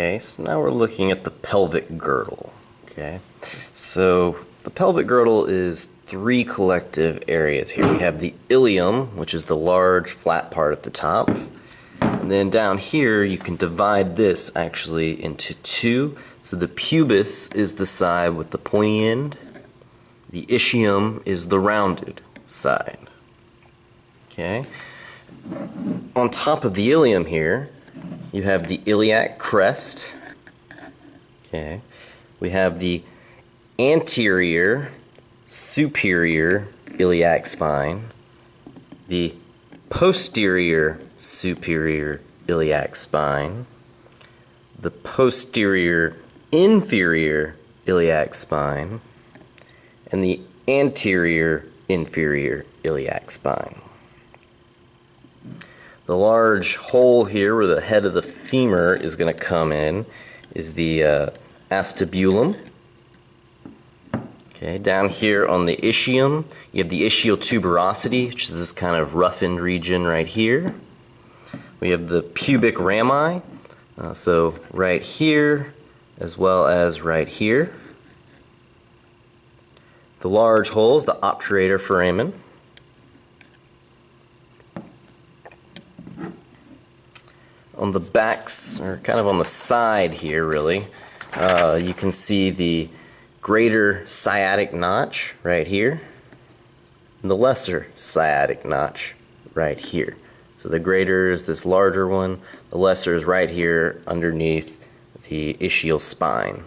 Okay, so now we're looking at the pelvic girdle. Okay, so the pelvic girdle is three collective areas here. We have the ilium, which is the large flat part at the top. And then down here, you can divide this actually into two. So the pubis is the side with the pointy end. The ischium is the rounded side. Okay. On top of the ilium here, you have the iliac crest. Okay. We have the anterior superior iliac spine, the posterior superior iliac spine, the posterior inferior iliac spine, and the anterior inferior iliac spine. The large hole here where the head of the femur is going to come in is the uh, acetabulum. Okay, down here on the ischium, you have the ischial tuberosity, which is this kind of roughened region right here. We have the pubic rami, uh, so right here as well as right here. The large holes, the obturator foramen. On the backs, or kind of on the side here really, uh, you can see the greater sciatic notch right here and the lesser sciatic notch right here. So the greater is this larger one, the lesser is right here underneath the ischial spine.